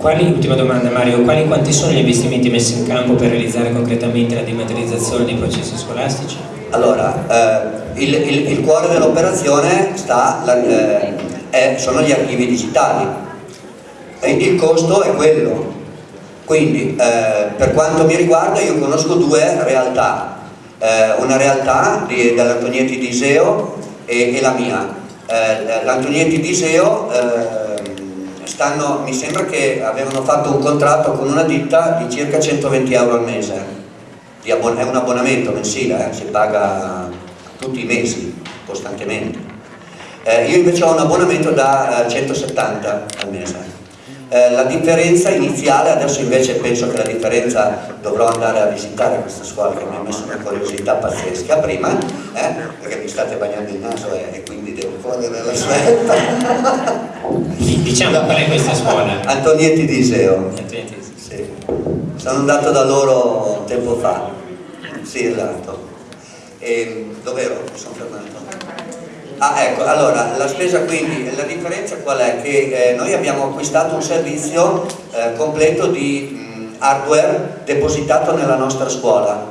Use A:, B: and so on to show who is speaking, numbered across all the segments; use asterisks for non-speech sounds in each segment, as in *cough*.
A: quali, ultima domanda Mario, quali quanti sono gli investimenti messi in campo per realizzare concretamente la dematerializzazione dei processi scolastici?
B: Allora, eh, il, il, il, cuore dell'operazione eh, sono gli archivi digitali, il costo è quello, quindi eh, per quanto mi riguarda io conosco due realtà, eh, una realtà dell'Antonietti di Iseo e, e la mia. Eh, L'Antonietti di Iseo stanno, mi sembra che avevano fatto un contratto con una ditta di circa 120 euro al mese, è un abbonamento mensile, eh, si paga tutti i mesi, costantemente. Eh, io invece ho un abbonamento da 170 eh, al mese eh, la differenza iniziale, adesso invece penso che la differenza dovrò andare a visitare questa scuola che mi ha messo una curiosità pazzesca prima, eh, perché mi state bagnando il naso e, e quindi devo correre la svelta. *laughs*
A: Diciamo qual è questa scuola?
B: Antonietti di Iseo. Sì. Sono andato da loro tempo fa. Sì, esatto. E dove ero? Mi sono fermato. Ah, ecco, allora, la spesa quindi, la differenza qual è? Che eh, noi abbiamo acquistato un servizio eh, completo di mh, hardware depositato nella nostra scuola.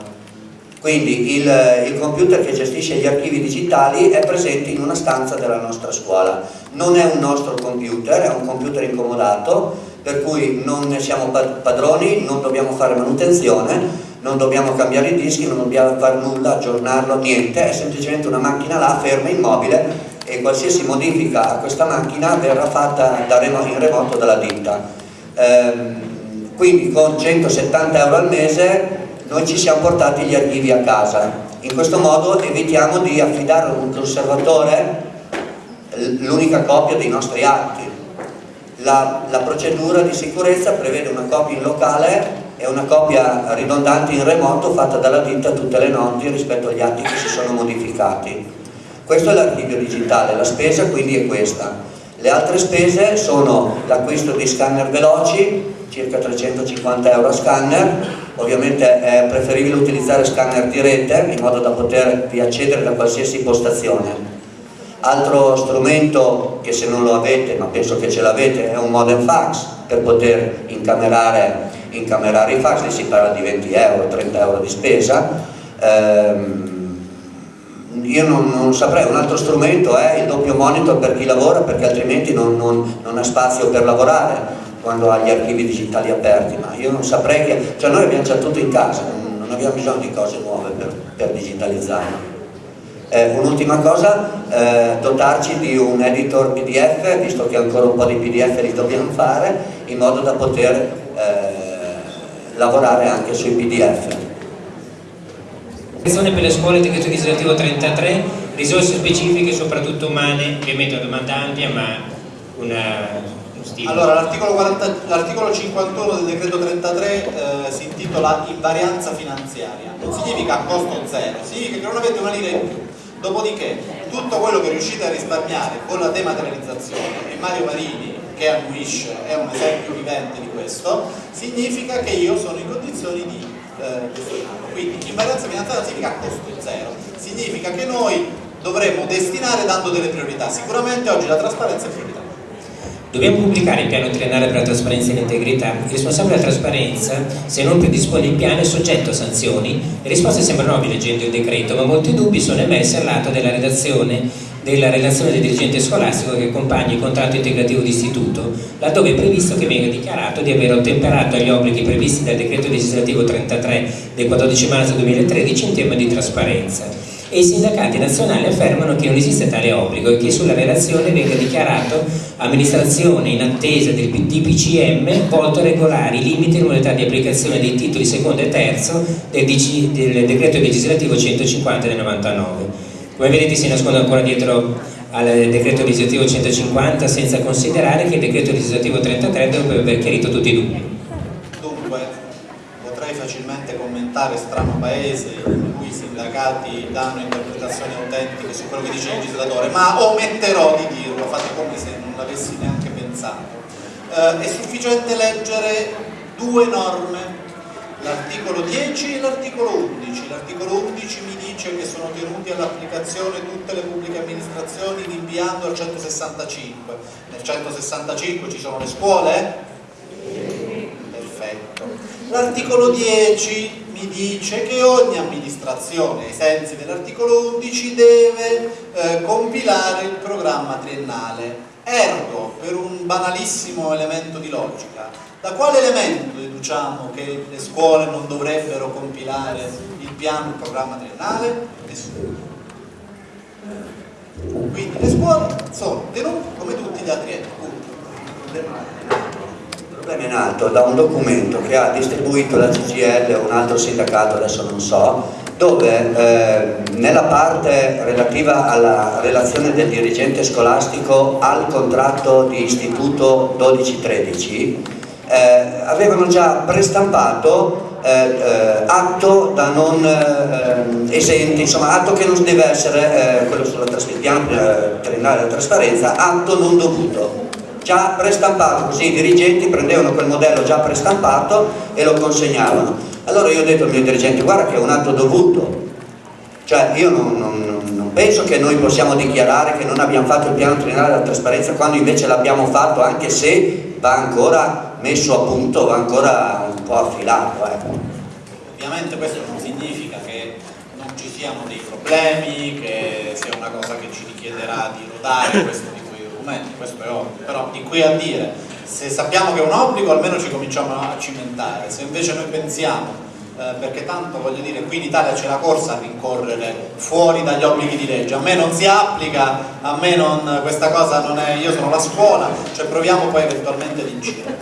B: Quindi il, il, computer che gestisce gli archivi digitali è presente in una stanza della nostra scuola. Non è un nostro computer, è un computer incomodato, per cui non ne siamo padroni, non dobbiamo fare manutenzione, non dobbiamo cambiare i dischi, non dobbiamo fare nulla, aggiornarlo, niente, è semplicemente una macchina là, ferma, immobile e qualsiasi modifica a questa macchina verrà fatta remo in remoto dalla ditta. Ehm, quindi con 170 euro al mese noi ci siamo portati gli archivi a casa. In questo modo evitiamo di affidare a un conservatore l'unica copia dei nostri atti. La, la procedura di sicurezza prevede una copia in locale è una copia ridondante in remoto fatta dalla ditta tutte le notti rispetto agli atti che si sono modificati. Questo è l'archivio digitale, la spesa quindi è questa. Le altre spese sono l'acquisto di scanner veloci, circa 350 euro a scanner, ovviamente è preferibile utilizzare scanner di rete in modo da potervi accedere da qualsiasi postazione. Altro strumento che se non lo avete, ma penso che ce l'avete, è un modem fax per poter incamerare incamerare i fax, si parla di 20 euro, 30 euro di spesa, ehm, io non, non, saprei, un altro strumento è il doppio monitor per chi lavora perché altrimenti non, non, non ha spazio per lavorare quando ha gli archivi digitali aperti, ma io non saprei che, cioè noi abbiamo già tutto in casa, non, abbiamo bisogno di cose nuove per, per digitalizzarlo. Eh, Un'ultima cosa, eh, dotarci di un editor PDF, visto che ancora un po' di PDF li dobbiamo fare, in modo da poter eh, lavorare anche sui PDF.
A: per le scuole, decreto legislativo 33, risorse specifiche, soprattutto umane, ovviamente una domanda ampia, ma una,
C: allora, l'articolo 51 del decreto 33 eh, si intitola invarianza finanziaria, non significa costo zero, significa che non avete una lira in più. Dopodiché, tutto quello che riuscite a risparmiare con la dematerializzazione, e Mario Marini che annuisce è un esempio vivente di questo, significa che io sono in condizioni di eh, gestionarlo. Quindi invarianza finanziaria significa costo zero, significa che noi dovremmo destinare dando delle priorità. Sicuramente oggi la trasparenza è priorità.
A: Dobbiamo pubblicare il piano triennale per la trasparenza e l'integrità. Il responsabile della trasparenza, se non predispone il piano, è soggetto a sanzioni. Le risposte sembrano ovvie leggendo il decreto, ma molti dubbi sono emersi all'atto della redazione della relazione del dirigente scolastico che accompagna il contratto integrativo d'istituto, laddove è previsto che venga dichiarato di aver ottemperato agli obblighi previsti dal decreto legislativo 33 del 14 marzo 2013 in tema di trasparenza e i sindacati nazionali affermano che non esiste tale obbligo e che sulla relazione venga dichiarato amministrazione in attesa del DPCM volto a regolare i limiti e modalità di applicazione dei titoli secondo e terzo del, del decreto legislativo 150 del 99. Come vedete si nasconde ancora dietro al decreto legislativo 150 senza considerare che il decreto legislativo 33 dovrebbe aver chiarito tutti i dubbi.
C: Dunque, potrei facilmente commentare strano paese in cui i sindacati danno interpretazioni autentiche su quello che dice il legislatore, ma ometterò di dirlo, fate come se non l'avessi neanche pensato. Eh, è sufficiente leggere due norme l'articolo 10 e l'articolo 11. L'articolo 11 mi dice che sono tenuti all'applicazione tutte le pubbliche amministrazioni rinviando al 165. Nel 165 ci sono le scuole? L'articolo 10 mi dice che ogni amministrazione, ai sensi dell'articolo 11, deve eh, compilare il programma triennale. Ergo, per un banalissimo elemento di logica, da quale elemento deduciamo che le scuole non dovrebbero compilare il piano, il programma triennale? Nessuno. Quindi le scuole sono tenute come tutti gli altri enti.
B: Il problema è nato da un documento che ha distribuito la CGL o un altro sindacato, adesso non so, dove eh, nella parte relativa alla relazione del dirigente scolastico al contratto di istituto 12-13 eh, avevano già prestampato eh, eh, atto da non eh, esenti, insomma atto che non deve essere, eh, quello sulla trasparenza, atto non dovuto già prestampato, così i dirigenti prendevano quel modello già prestampato e lo consegnavano. Allora io ho detto al mio dirigente, guarda che è un atto dovuto, cioè io non, non, non penso che noi possiamo dichiarare che non abbiamo fatto il piano triennale della trasparenza quando invece l'abbiamo fatto, anche se va ancora messo a punto, va ancora un po' affilato. Ecco.
C: Ovviamente questo non significa che non ci siano dei problemi, che sia una cosa che ci richiederà di rodare questo documenti, questo è ovvio, però di qui a dire se sappiamo che è un obbligo almeno ci cominciamo a cimentare, se invece noi pensiamo eh, perché tanto voglio dire qui in Italia c'è la corsa a rincorrere fuori dagli obblighi di legge, a me non si applica, a me non, questa cosa non è, io sono la scuola, cioè proviamo poi eventualmente ad incidere.